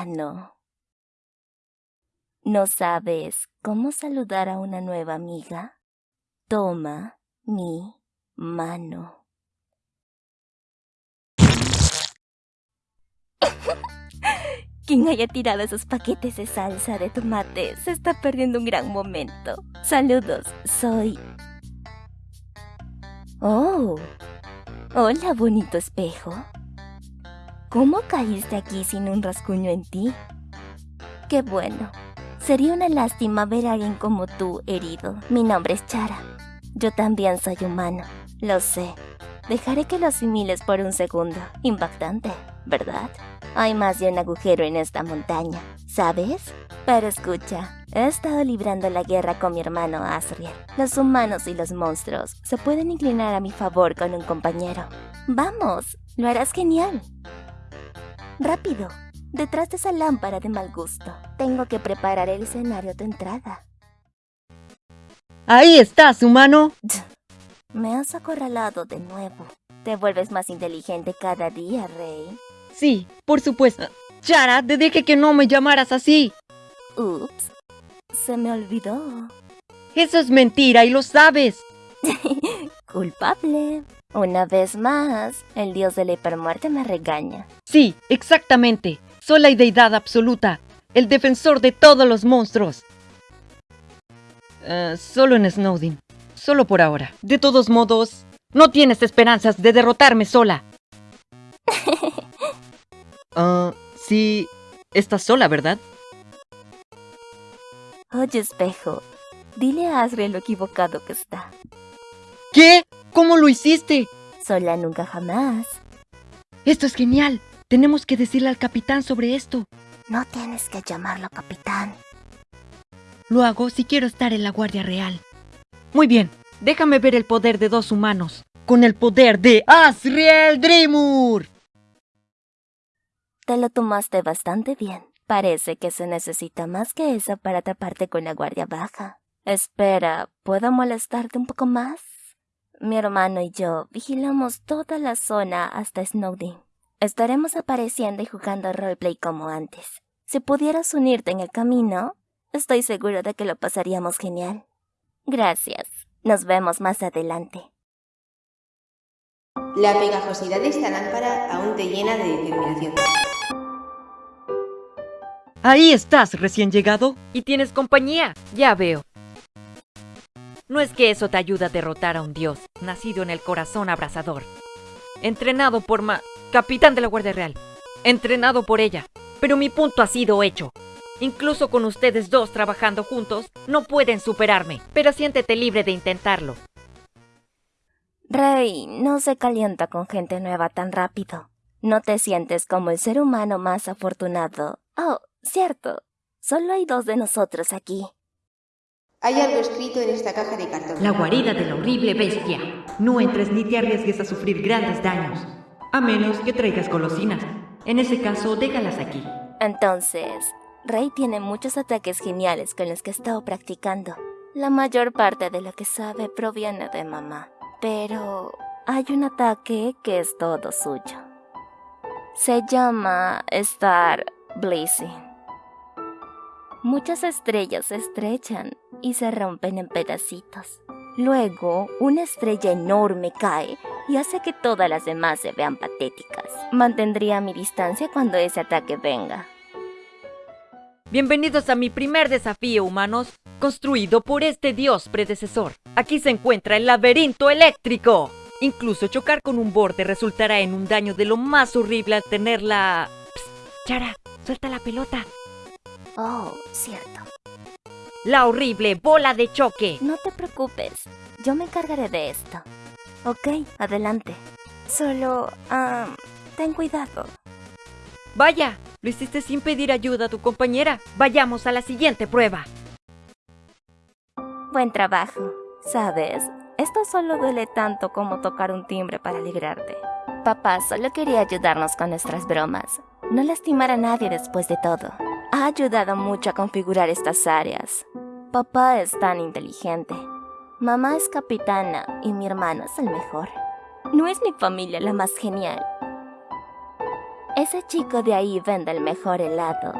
mano. ¿No sabes cómo saludar a una nueva amiga? Toma mi mano. Quien haya tirado esos paquetes de salsa de tomate se está perdiendo un gran momento. Saludos, soy... Oh, hola bonito espejo. ¿Cómo caíste aquí sin un rasguño en ti? Qué bueno. Sería una lástima ver a alguien como tú herido. Mi nombre es Chara. Yo también soy humano. Lo sé. Dejaré que lo asimiles por un segundo. Impactante, ¿verdad? Hay más de un agujero en esta montaña, ¿sabes? Pero escucha, he estado librando la guerra con mi hermano Asriel. Los humanos y los monstruos se pueden inclinar a mi favor con un compañero. Vamos, lo harás genial. Rápido, detrás de esa lámpara de mal gusto. Tengo que preparar el escenario de entrada. Ahí estás, humano. Me has acorralado de nuevo. Te vuelves más inteligente cada día, Rey. Sí, por supuesto. Chara, te dije que no me llamaras así. Ups, se me olvidó. Eso es mentira y lo sabes. Culpable. Una vez más, el dios de la hipermuerte me regaña. Sí, exactamente. Soy la deidad absoluta, el defensor de todos los monstruos. Eh, solo en Snowdin. Solo por ahora. De todos modos, no tienes esperanzas de derrotarme sola. Ah, sí, estás sola, ¿verdad? Oye, espejo, dile a Asriel lo equivocado que está. ¿Qué? ¿Cómo lo hiciste? Sola nunca jamás. Esto es genial. Tenemos que decirle al capitán sobre esto. No tienes que llamarlo capitán. Lo hago si quiero estar en la Guardia Real. Muy bien, déjame ver el poder de dos humanos. Con el poder de Asriel Dreamur. Te lo tomaste bastante bien. Parece que se necesita más que eso para atraparte con la guardia baja. Espera, ¿puedo molestarte un poco más? Mi hermano y yo vigilamos toda la zona hasta Snowdin. Estaremos apareciendo y jugando roleplay como antes. Si pudieras unirte en el camino, estoy seguro de que lo pasaríamos genial. Gracias. Nos vemos más adelante. La pegajosidad de esta lámpara aún te llena de determinación. Ahí estás, recién llegado. Y tienes compañía, ya veo. No es que eso te ayude a derrotar a un dios, nacido en el corazón abrasador. Entrenado por Ma... Capitán de la Guardia Real. Entrenado por ella. Pero mi punto ha sido hecho. Incluso con ustedes dos trabajando juntos, no pueden superarme. Pero siéntete libre de intentarlo. Rey, no se calienta con gente nueva tan rápido. No te sientes como el ser humano más afortunado. Oh, cierto. Solo hay dos de nosotros aquí. Hay algo escrito en esta caja de cartón. La guarida de la horrible bestia. No entres ni te arriesgues a sufrir grandes daños. A menos que traigas golosinas. En ese caso, déjalas aquí. Entonces, Rey tiene muchos ataques geniales con los que ha estado practicando. La mayor parte de lo que sabe proviene de mamá. Pero hay un ataque que es todo suyo. Se llama Star Blazing. Muchas estrellas se estrechan y se rompen en pedacitos. Luego, una estrella enorme cae y hace que todas las demás se vean patéticas. Mantendría mi distancia cuando ese ataque venga. Bienvenidos a mi primer desafío, humanos, construido por este dios predecesor. Aquí se encuentra el laberinto eléctrico. Incluso chocar con un borde resultará en un daño de lo más horrible al tener la... Psst, Chara, suelta la pelota. Oh, cierto. La horrible bola de choque. No te preocupes, yo me encargaré de esto. Ok, adelante. Solo, ah, ten cuidado. Vaya, lo hiciste sin pedir ayuda a tu compañera. Vayamos a la siguiente prueba. Buen trabajo. Sabes, esto solo duele tanto como tocar un timbre para alegrarte. Papá solo quería ayudarnos con nuestras bromas. No lastimar a nadie después de todo. Ha ayudado mucho a configurar estas áreas. Papá es tan inteligente. Mamá es capitana y mi hermano es el mejor. No es mi familia la más genial. Ese chico de ahí vende el mejor helado,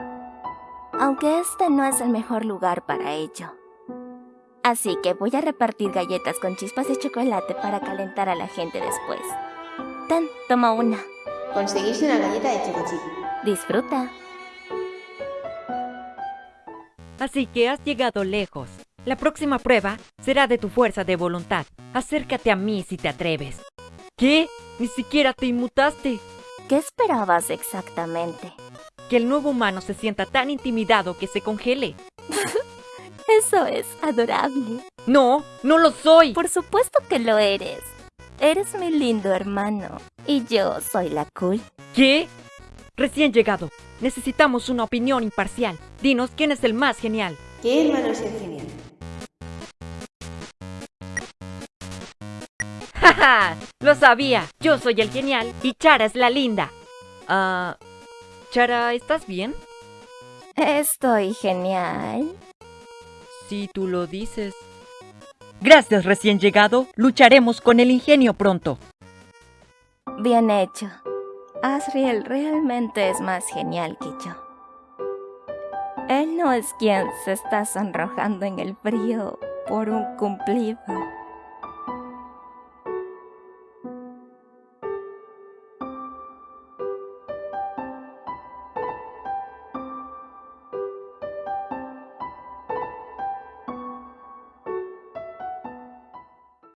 aunque este no es el mejor lugar para ello. Así que voy a repartir galletas con chispas de chocolate para calentar a la gente después. Ten, toma una. Conseguiste una galleta de chocochip. Disfruta. Así que has llegado lejos. La próxima prueba será de tu fuerza de voluntad. Acércate a mí si te atreves. ¿Qué? Ni siquiera te inmutaste. ¿Qué esperabas exactamente? Que el nuevo humano se sienta tan intimidado que se congele. Eso es adorable. No, no lo soy. Por supuesto que lo eres. Eres mi lindo hermano. Y yo soy la cool. ¿Qué? Recién llegado. Necesitamos una opinión imparcial. Dinos quién es el más genial. ¿Qué hermano es el genial? ¡Ja, Lo sabía. Yo soy el genial y Chara es la linda. Ah... Chara, ¿estás bien? Estoy genial. Si tú lo dices. Gracias, recién llegado. Lucharemos con el ingenio pronto. Bien hecho. Asriel realmente es más genial que yo. Él no es quien se está sonrojando en el frío por un cumplido.